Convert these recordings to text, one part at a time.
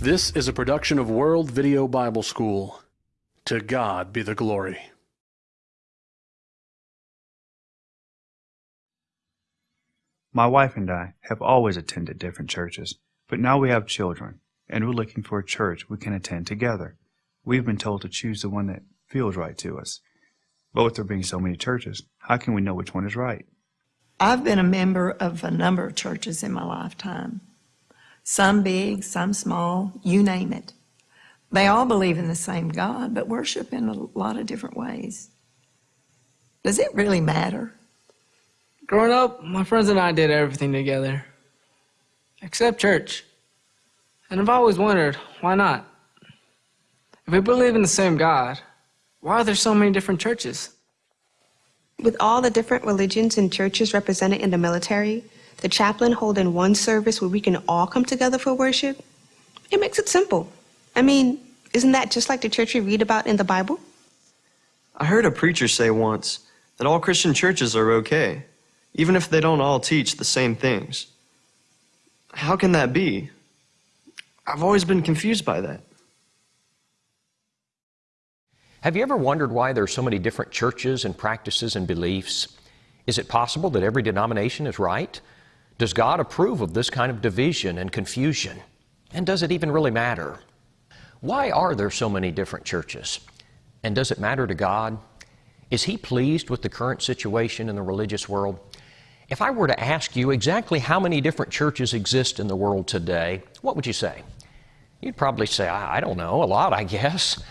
This is a production of World Video Bible School. To God be the glory. My wife and I have always attended different churches, but now we have children, and we're looking for a church we can attend together. We've been told to choose the one that feels right to us. But with there being so many churches, how can we know which one is right? I've been a member of a number of churches in my lifetime. Some big, some small, you name it. They all believe in the same God, but worship in a lot of different ways. Does it really matter? Growing up, my friends and I did everything together, except church. And I've always wondered, why not? If we believe in the same God, why are there so many different churches? With all the different religions and churches represented in the military, the chaplain holding one service where we can all come together for worship, it makes it simple. I mean, isn't that just like the church we read about in the Bible? I heard a preacher say once that all Christian churches are okay, even if they don't all teach the same things. How can that be? I've always been confused by that. Have you ever wondered why there are so many different churches and practices and beliefs? Is it possible that every denomination is right? Does God approve of this kind of division and confusion? And does it even really matter? Why are there so many different churches? And does it matter to God? Is He pleased with the current situation in the religious world? If I were to ask you exactly how many different churches exist in the world today, what would you say? You'd probably say, I, don't know, a lot, I guess.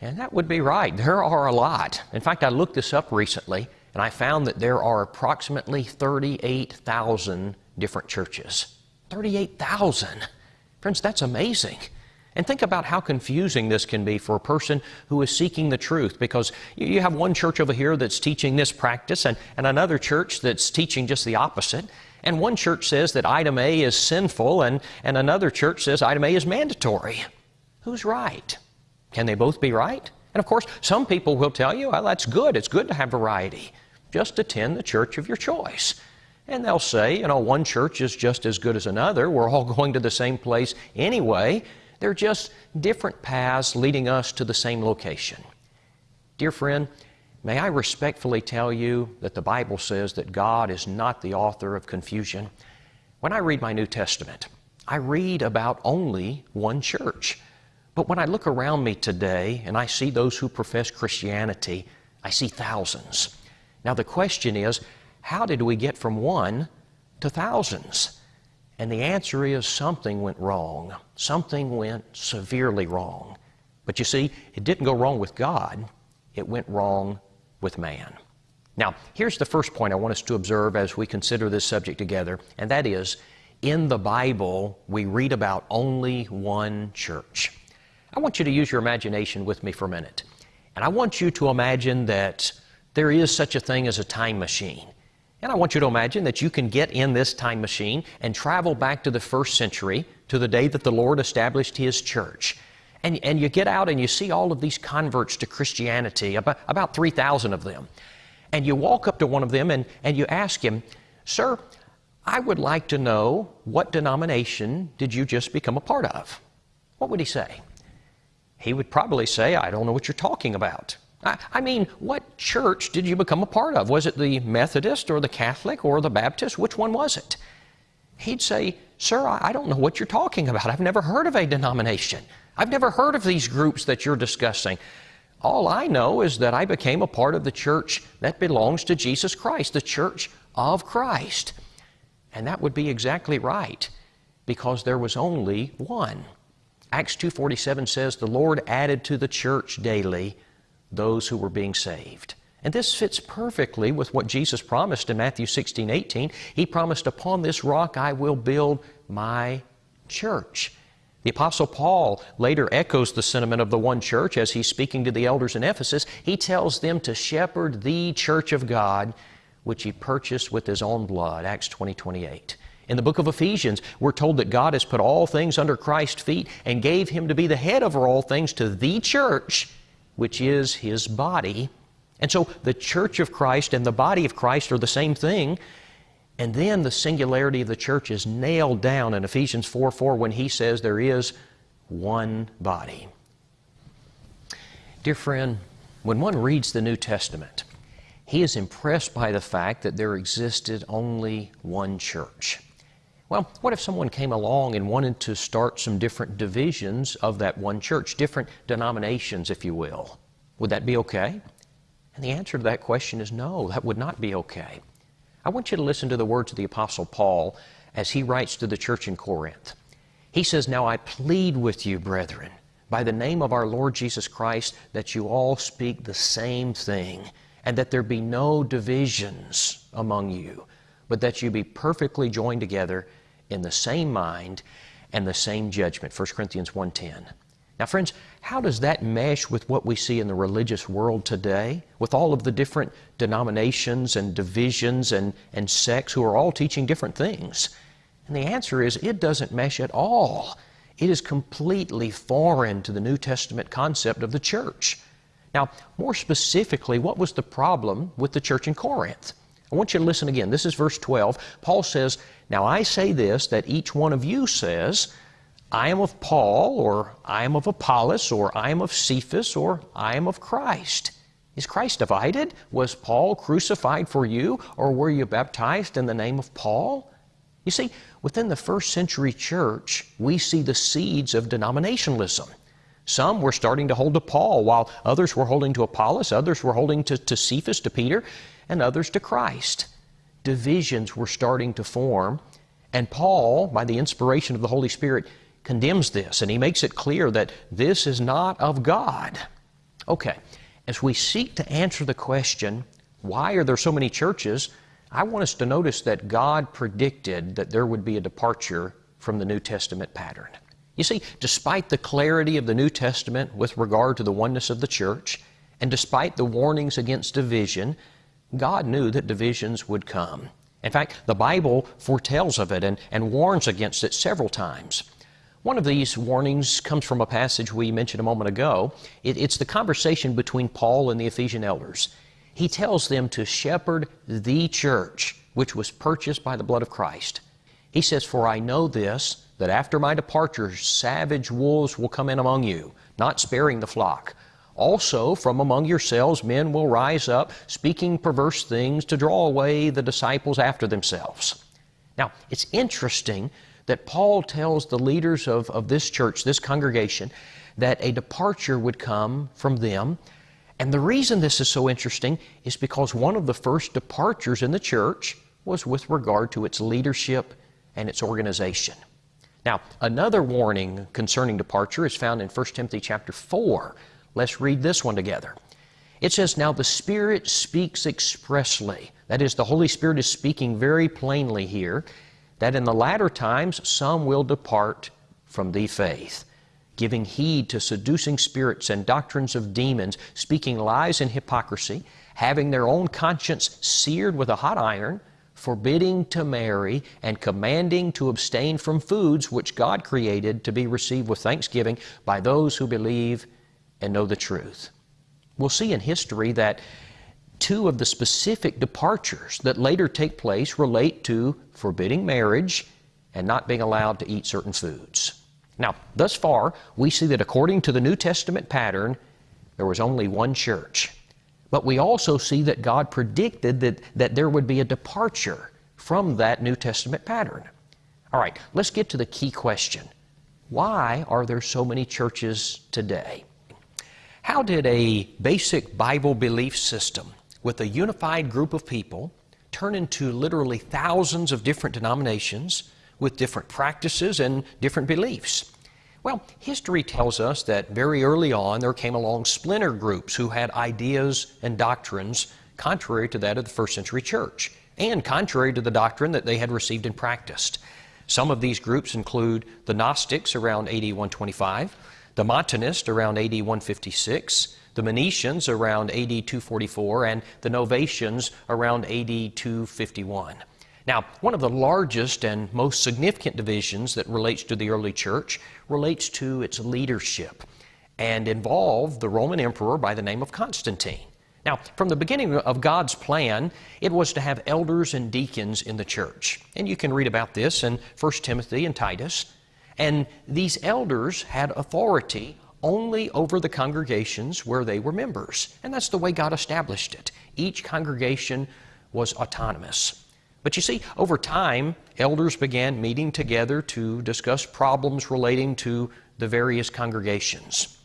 And that would be right. There are a lot. In fact, I looked this up recently and I found that there are approximately 38,000 different churches. 38,000! Friends, that's amazing. And think about how confusing this can be for a person who is seeking the truth because you have one church over here that's teaching this practice and, and another church that's teaching just the opposite. And one church says that item A is sinful and, and another church says item A is mandatory. Who's right? Can they both be right? And of course, some people will tell you, well, that's good. It's good to have variety. Just attend the church of your choice. And they'll say, you know, one church is just as good as another. We're all going to the same place anyway. They're just different paths leading us to the same location. Dear friend, may I respectfully tell you that the Bible says that God is not the author of confusion. When I read my New Testament, I read about only one church. But when I look around me today and I see those who profess Christianity, I see thousands. Now the question is, how did we get from one to thousands? And the answer is something went wrong. Something went severely wrong. But you see, it didn't go wrong with God, it went wrong with man. Now, here's the first point I want us to observe as we consider this subject together, and that is in the Bible, we read about only one church. I want you to use your imagination with me for a minute. And I want you to imagine that there is such a thing as a time machine. And I want you to imagine that you can get in this time machine and travel back to the first century, to the day that the Lord established His church. And, and you get out and you see all of these converts to Christianity, about, about 3,000 of them. And you walk up to one of them and, and you ask him, Sir, I would like to know what denomination did you just become a part of? What would he say? he would probably say, I don't know what you're talking about. I, I, mean, what church did you become a part of? Was it the Methodist or the Catholic or the Baptist? Which one was it? He'd say, Sir, I, don't know what you're talking about. I've never heard of a denomination. I've never heard of these groups that you're discussing. All I know is that I became a part of the church that belongs to Jesus Christ, the church of Christ. And that would be exactly right because there was only one. Acts 2:47 says the Lord added to the church daily those who were being saved. And this fits perfectly with what Jesus promised in Matthew 16, 18. He promised, Upon this rock I will build my church. The Apostle Paul later echoes the sentiment of the one church as he's speaking to the elders in Ephesus. He tells them to shepherd the church of God, which he purchased with his own blood. Acts 20, 28. In the book of Ephesians, we're told that God has put all things under Christ's feet and gave Him to be the head over all things to the church, which is His body. And so the church of Christ and the body of Christ are the same thing. And then the singularity of the church is nailed down in Ephesians 4 4 when he says there is one body. Dear friend, when one reads the New Testament, he is impressed by the fact that there existed only one church. Well, what if someone came along and wanted to start some different divisions of that one church, different denominations, if you will? Would that be okay? And the answer to that question is no, that would not be okay. I want you to listen to the words of the Apostle Paul as he writes to the church in Corinth. He says, Now I plead with you, brethren, by the name of our Lord Jesus Christ, that you all speak the same thing, and that there be no divisions among you, but that you be perfectly joined together in the same mind and the same judgment. 1 Corinthians 1.10. Now, friends, how does that mesh with what we see in the religious world today, with all of the different denominations and divisions and, and sects who are all teaching different things? And the answer is it doesn't mesh at all. It is completely foreign to the New Testament concept of the church. Now, more specifically, what was the problem with the church in Corinth? I want you to listen again. This is verse 12. Paul says, Now I say this, that each one of you says, I am of Paul, or I am of Apollos, or I am of Cephas, or I am of Christ. Is Christ divided? Was Paul crucified for you, or were you baptized in the name of Paul? You see, within the first century church, we see the seeds of denominationalism. Some were starting to hold to Paul, while others were holding to Apollos, others were holding to, to Cephas, to Peter, and others to Christ. Divisions were starting to form, and Paul, by the inspiration of the Holy Spirit, condemns this and he makes it clear that this is not of God. Okay, as we seek to answer the question, why are there so many churches? I want us to notice that God predicted that there would be a departure from the New Testament pattern. You see, despite the clarity of the New Testament with regard to the oneness of the church, and despite the warnings against division, God knew that divisions would come. In fact, the Bible foretells of it and, and warns against it several times. One of these warnings comes from a passage we mentioned a moment ago. It, it's the conversation between Paul and the Ephesian elders. He tells them to shepherd the church, which was purchased by the blood of Christ. He says, For I know this, that after my departure, savage wolves will come in among you, not sparing the flock. Also, from among yourselves, men will rise up, speaking perverse things to draw away the disciples after themselves. Now, it's interesting that Paul tells the leaders of, of this church, this congregation, that a departure would come from them. And the reason this is so interesting is because one of the first departures in the church was with regard to its leadership and its organization. Now, another warning concerning departure is found in 1 Timothy chapter 4. Let's read this one together. It says, Now the Spirit speaks expressly. That is, the Holy Spirit is speaking very plainly here that in the latter times some will depart from the faith, giving heed to seducing spirits and doctrines of demons, speaking lies and hypocrisy, having their own conscience seared with a hot iron, forbidding to marry, and commanding to abstain from foods which God created to be received with thanksgiving by those who believe and know the truth. We'll see in history that two of the specific departures that later take place relate to forbidding marriage and not being allowed to eat certain foods. Now, thus far, we see that according to the New Testament pattern, there was only one church. But we also see that God predicted that, that there would be a departure from that New Testament pattern. All right, let's get to the key question. Why are there so many churches today? How did a basic Bible belief system with a unified group of people turn into literally thousands of different denominations with different practices and different beliefs. Well, history tells us that very early on there came along splinter groups who had ideas and doctrines contrary to that of the first century church and contrary to the doctrine that they had received and practiced. Some of these groups include the Gnostics around AD 125, the Montanists around AD 156, the Manichaeans around AD 244, and the Novatians around AD 251. Now, one of the largest and most significant divisions that relates to the early church relates to its leadership and involved the Roman emperor by the name of Constantine. Now, from the beginning of God's plan, it was to have elders and deacons in the church. And you can read about this in 1 Timothy and Titus. And these elders had authority only over the congregations where they were members. And that's the way God established it. Each congregation was autonomous. But you see, over time, elders began meeting together to discuss problems relating to the various congregations.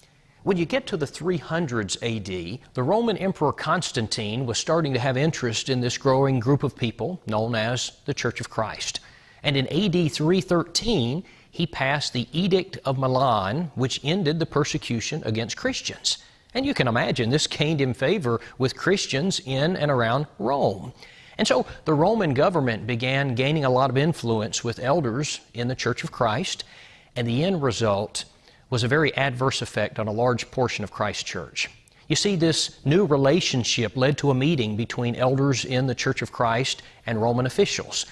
When you get to the 300s AD, the Roman Emperor Constantine was starting to have interest in this growing group of people known as the Church of Christ. And in AD 313, he passed the Edict of Milan, which ended the persecution against Christians. And you can imagine this gained him favor with Christians in and around Rome. And so the Roman government began gaining a lot of influence with elders in the Church of Christ, and the end result was a very adverse effect on a large portion of Christ's church. You see, this new relationship led to a meeting between elders in the Church of Christ and Roman officials.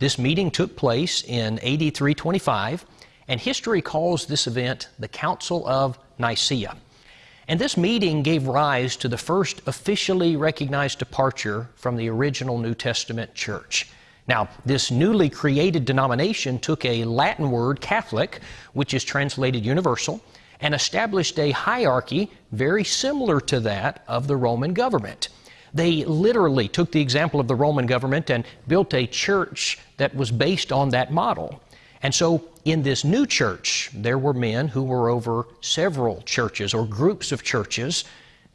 This meeting took place in AD 325, and history calls this event the Council of Nicaea. And this meeting gave rise to the first officially recognized departure from the original New Testament church. Now, this newly created denomination took a Latin word, Catholic, which is translated universal, and established a hierarchy very similar to that of the Roman government. They literally took the example of the Roman government and built a church that was based on that model. And so in this new church, there were men who were over several churches or groups of churches,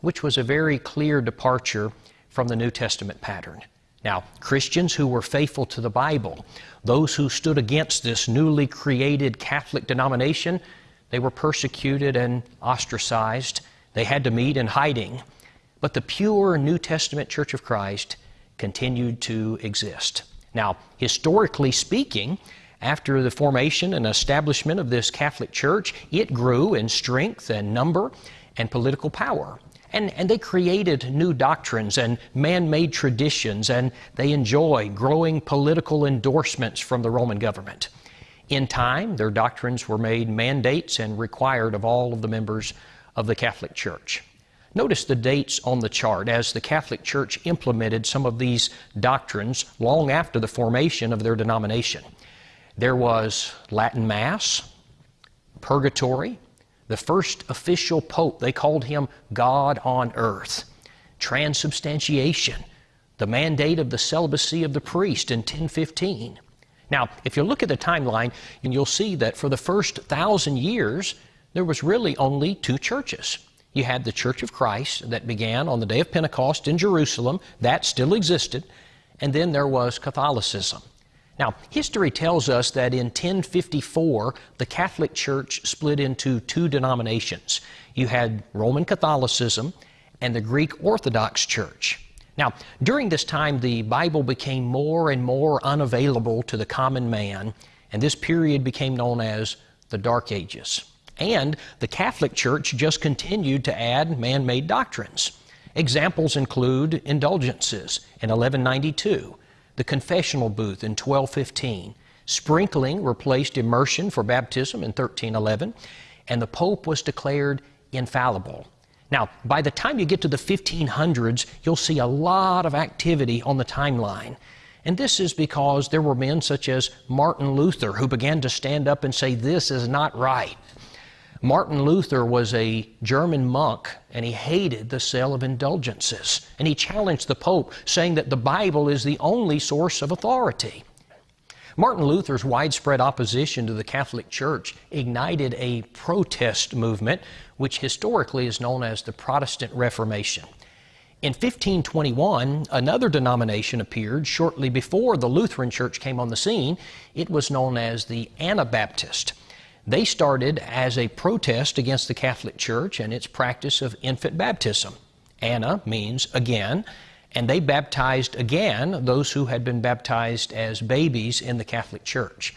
which was a very clear departure from the New Testament pattern. Now, Christians who were faithful to the Bible, those who stood against this newly created Catholic denomination, they were persecuted and ostracized. They had to meet in hiding. But the pure New Testament Church of Christ continued to exist. Now, historically speaking, after the formation and establishment of this Catholic Church, it grew in strength and number and political power. And, and they created new doctrines and man made traditions, and they enjoy growing political endorsements from the Roman government. In time, their doctrines were made mandates and required of all of the members of the Catholic Church. Notice the dates on the chart as the Catholic Church implemented some of these doctrines long after the formation of their denomination. There was Latin Mass, purgatory, the first official pope, they called him God on earth, transubstantiation, the mandate of the celibacy of the priest in 1015. Now, if you look at the timeline, and you'll see that for the first thousand years, there was really only two churches. You had the Church of Christ that began on the day of Pentecost in Jerusalem, that still existed, and then there was Catholicism. Now, history tells us that in 1054, the Catholic Church split into two denominations. You had Roman Catholicism and the Greek Orthodox Church. Now, during this time, the Bible became more and more unavailable to the common man, and this period became known as the Dark Ages. And the Catholic Church just continued to add man made doctrines. Examples include indulgences in 1192 the confessional booth in 1215. Sprinkling replaced immersion for baptism in 1311, and the Pope was declared infallible. Now, by the time you get to the 1500s, you'll see a lot of activity on the timeline. And this is because there were men such as Martin Luther who began to stand up and say, This is not right. Martin Luther was a German monk and he hated the sale of indulgences. And he challenged the Pope, saying that the Bible is the only source of authority. Martin Luther's widespread opposition to the Catholic Church ignited a protest movement, which historically is known as the Protestant Reformation. In 1521, another denomination appeared shortly before the Lutheran Church came on the scene. It was known as the Anabaptist. They started as a protest against the Catholic Church and its practice of infant baptism. Anna means again, and they baptized again those who had been baptized as babies in the Catholic Church.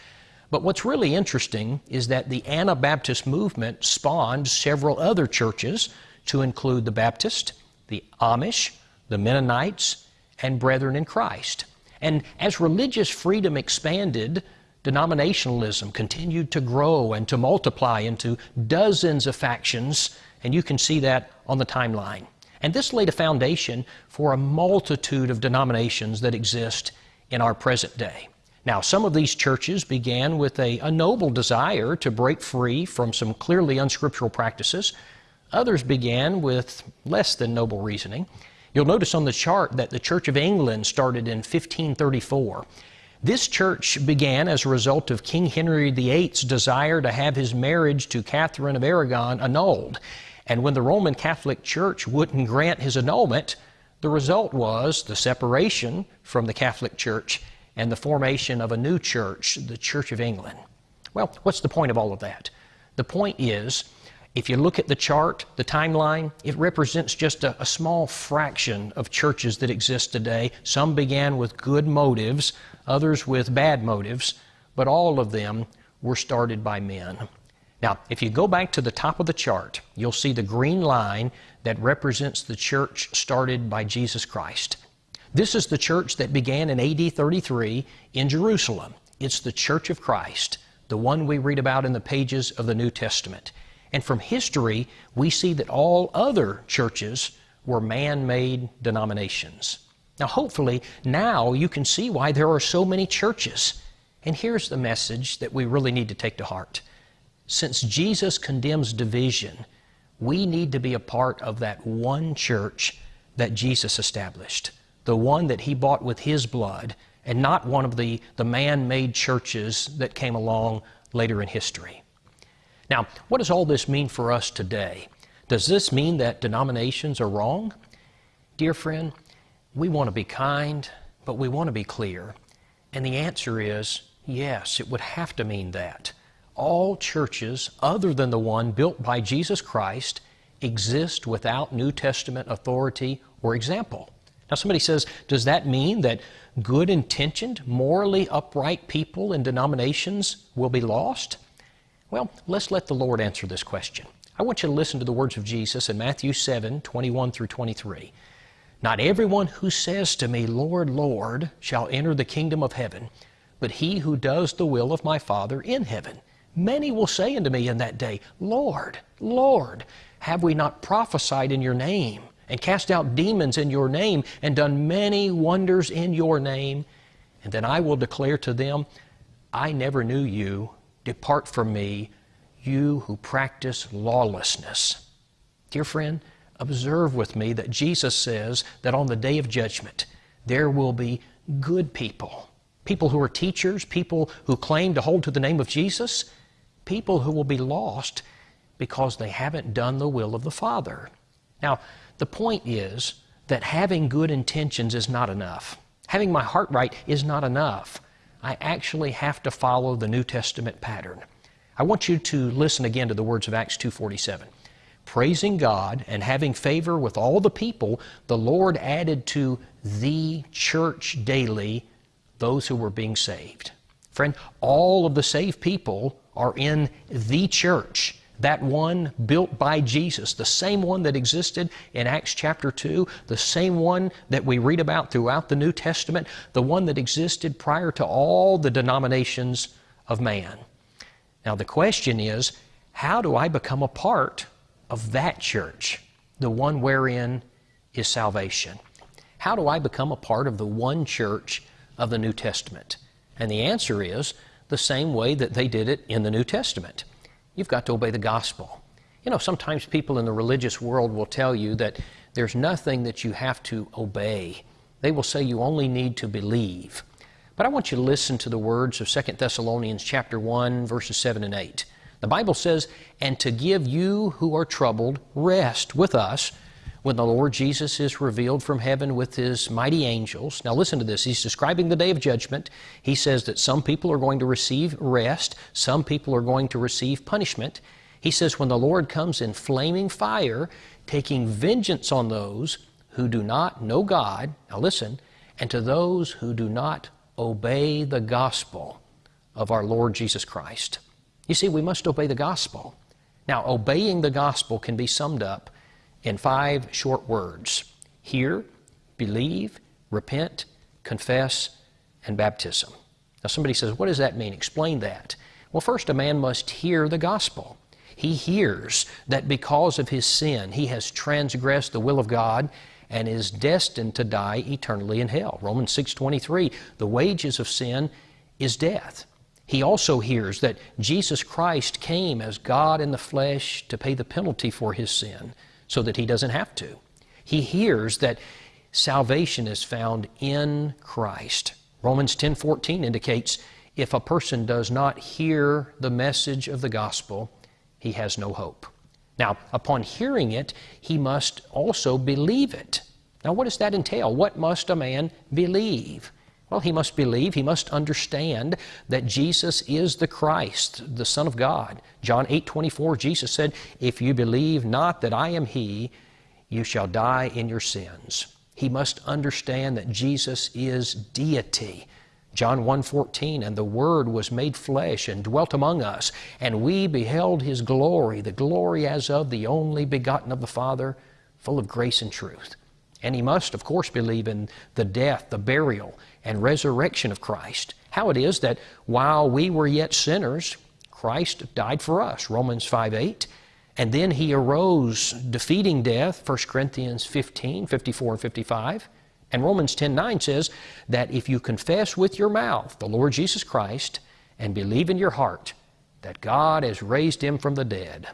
But what's really interesting is that the Anabaptist movement spawned several other churches to include the Baptist, the Amish, the Mennonites, and Brethren in Christ. And as religious freedom expanded, denominationalism continued to grow and to multiply into dozens of factions, and you can see that on the timeline. And this laid a foundation for a multitude of denominations that exist in our present day. Now, some of these churches began with a, a noble desire to break free from some clearly unscriptural practices. Others began with less than noble reasoning. You'll notice on the chart that the Church of England started in 1534. This church began as a result of King Henry VIII's desire to have his marriage to Catherine of Aragon annulled. And when the Roman Catholic Church wouldn't grant his annulment, the result was the separation from the Catholic Church and the formation of a new church, the Church of England. Well, what's the point of all of that? The point is, if you look at the chart, the timeline, it represents just a, a, small fraction of churches that exist today. Some began with good motives, others with bad motives, but all of them were started by men. Now, if you go back to the top of the chart, you'll see the green line that represents the church started by Jesus Christ. This is the church that began in AD 33 in Jerusalem. It's the Church of Christ, the one we read about in the pages of the New Testament. And from history, we see that all other churches were man made denominations. Now, hopefully, now you can see why there are so many churches. And here's the message that we really need to take to heart. Since Jesus condemns division, we need to be a part of that one church that Jesus established, the one that He bought with His blood, and not one of the, the man made churches that came along later in history. Now, what does all this mean for us today? Does this mean that denominations are wrong? Dear friend, we want to be kind, but we want to be clear. And the answer is yes, it would have to mean that. All churches, other than the one built by Jesus Christ, exist without New Testament authority or example. Now, somebody says, does that mean that good intentioned, morally upright people in denominations will be lost? Well, let's let the Lord answer this question. I want you to listen to the words of Jesus in Matthew 7 21 through 23. Not everyone who says to me, Lord, Lord, shall enter the kingdom of heaven, but he who does the will of my Father in heaven. Many will say unto me in that day, Lord, Lord, have we not prophesied in your name, and cast out demons in your name, and done many wonders in your name? And then I will declare to them, I never knew you. Depart from me, you who practice lawlessness. Dear friend, observe with me that Jesus says that on the day of judgment, there will be good people, people who are teachers, people who claim to hold to the name of Jesus, people who will be lost because they haven't done the will of the Father. Now, the point is that having good intentions is not enough. Having my heart right is not enough. I actually have to follow the New Testament pattern. I want you to listen again to the words of Acts 2:47. Praising God and having favor with all the people, the Lord added to the church daily those who were being saved. Friend, all of the saved people are in the church that one built by Jesus, the same one that existed in Acts chapter 2, the same one that we read about throughout the New Testament, the one that existed prior to all the denominations of man. Now, the question is how do I become a part of that church, the one wherein is salvation? How do I become a part of the one church of the New Testament? And the answer is the same way that they did it in the New Testament you've got to obey the gospel. You know, sometimes people in the religious world will tell you that there's nothing that you have to obey. They will say you only need to believe. But I want you to listen to the words of 2 Thessalonians chapter 1 verses 7 and 8. The Bible says, "And to give you who are troubled rest with us when the Lord Jesus is revealed from heaven with his mighty angels. Now, listen to this. He's describing the day of judgment. He says that some people are going to receive rest, some people are going to receive punishment. He says, when the Lord comes in flaming fire, taking vengeance on those who do not know God, now listen, and to those who do not obey the gospel of our Lord Jesus Christ. You see, we must obey the gospel. Now, obeying the gospel can be summed up in five short words hear, believe, repent, confess, and baptism. Now, somebody says, What does that mean? Explain that. Well, first, a man must hear the gospel. He hears that because of his sin, he has transgressed the will of God and is destined to die eternally in hell. Romans 6:23, the wages of sin is death. He also hears that Jesus Christ came as God in the flesh to pay the penalty for his sin so that he doesn't have to. He hears that salvation is found in Christ. Romans 10:14 indicates if a person does not hear the message of the gospel, he has no hope. Now, upon hearing it, he must also believe it. Now, what does that entail? What must a man believe? Well, he must believe, he must understand that Jesus is the Christ, the Son of God. John 8 24, Jesus said, If you believe not that I am He, you shall die in your sins. He must understand that Jesus is deity. John 1:14 and the word was made flesh and dwelt among us and we beheld his glory the glory as of the only begotten of the Father full of grace and truth. And he must of course believe in the death, the burial and resurrection of Christ. How it is that while we were yet sinners Christ died for us. Romans 5:8 and then he arose defeating death 1 Corinthians 15 54 and 55 and Romans 10:9 says that if you confess with your mouth the Lord Jesus Christ and believe in your heart that God has raised him from the dead,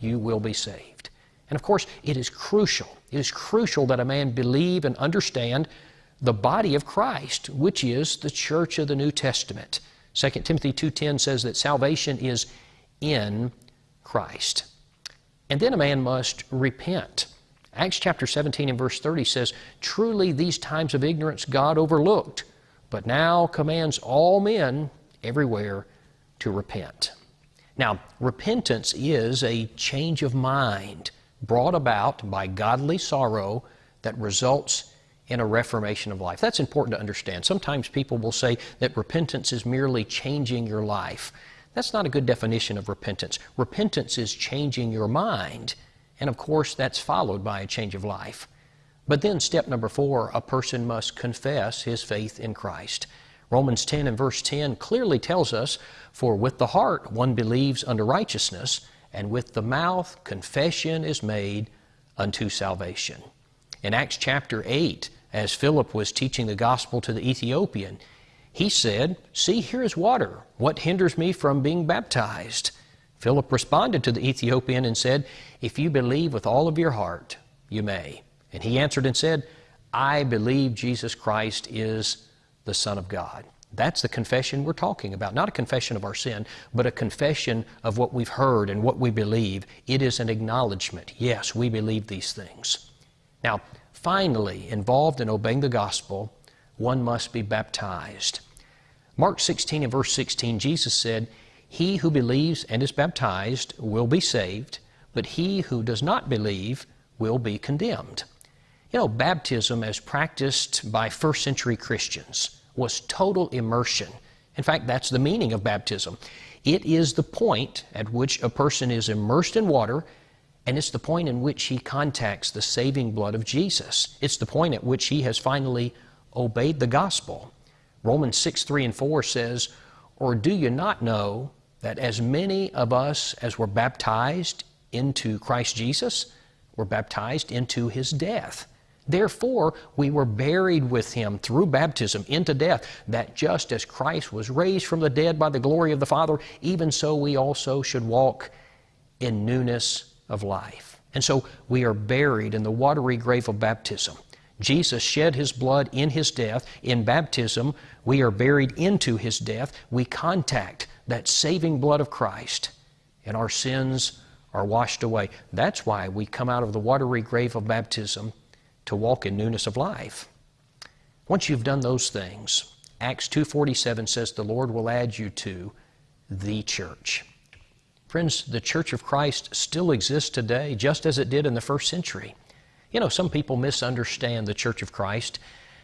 you will be saved. And of course, it is crucial. It is crucial that a man believe and understand the body of Christ, which is the church of the New Testament. 2 Timothy 2:10 says that salvation is in Christ. And then a man must repent. Acts chapter 17 and verse 30 says, Truly these times of ignorance God overlooked, but now commands all men everywhere to repent. Now, repentance is a change of mind brought about by godly sorrow that results in a reformation of life. That's important to understand. Sometimes people will say that repentance is merely changing your life. That's not a good definition of repentance. Repentance is changing your mind and of course, that's followed by a change of life. But then, step number four, a person must confess his faith in Christ. Romans 10 and verse 10 clearly tells us, For with the heart one believes unto righteousness, and with the mouth confession is made unto salvation. In Acts chapter 8, as Philip was teaching the gospel to the Ethiopian, he said, See, here is water. What hinders me from being baptized? Philip responded to the Ethiopian and said, If you believe with all of your heart, you may. And he answered and said, I believe Jesus Christ is the Son of God. That's the confession we're talking about. Not a confession of our sin, but a confession of what we've heard and what we believe. It is an acknowledgement. Yes, we believe these things. Now, finally, involved in obeying the gospel, one must be baptized. Mark 16 and verse 16, Jesus said, he who believes and is baptized will be saved, but he who does not believe will be condemned. You know, baptism, as practiced by first century Christians, was total immersion. In fact, that's the meaning of baptism. It is the point at which a person is immersed in water, and it's the point in which he contacts the saving blood of Jesus. It's the point at which he has finally obeyed the gospel. Romans 6 3 and 4 says, Or do you not know that as many of us as were baptized into Christ Jesus were baptized into his death. Therefore, we were buried with him through baptism into death, that just as Christ was raised from the dead by the glory of the Father, even so we also should walk in newness of life. And so we are buried in the watery grave of baptism. Jesus shed his blood in his death. In baptism, we are buried into his death. We contact that saving blood of Christ, and our sins are washed away. That's why we come out of the watery grave of baptism to walk in newness of life. Once you've done those things, Acts 2:47 says the Lord will add you to the church. Friends, the church of Christ still exists today just as it did in the first century. You know, some people misunderstand the church of Christ.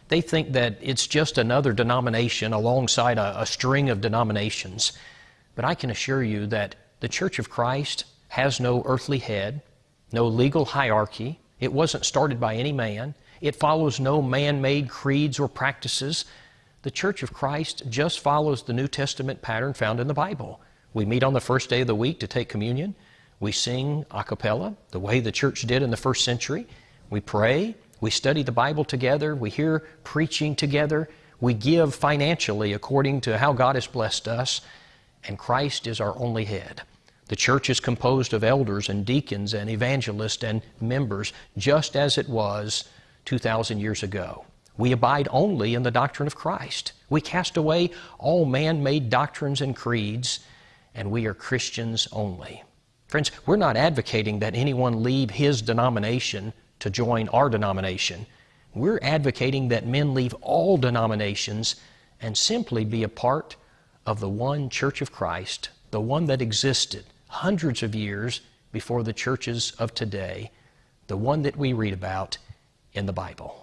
They think that it's just another denomination alongside a, a string of denominations. But I can assure you that the Church of Christ has no earthly head, no legal hierarchy. It wasn't started by any man. It follows no man made creeds or practices. The Church of Christ just follows the New Testament pattern found in the Bible. We meet on the first day of the week to take communion. We sing a cappella, the way the church did in the first century. We pray. We study the Bible together. We hear preaching together. We give financially according to how God has blessed us, and Christ is our only head. The church is composed of elders and deacons and evangelists and members, just as it was 2,000 years ago. We abide only in the doctrine of Christ. We cast away all man made doctrines and creeds, and we are Christians only. Friends, we're not advocating that anyone leave his denomination to join our denomination. We're advocating that men leave all denominations and simply be a part of the one Church of Christ, the one that existed hundreds of years before the churches of today, the one that we read about in the Bible.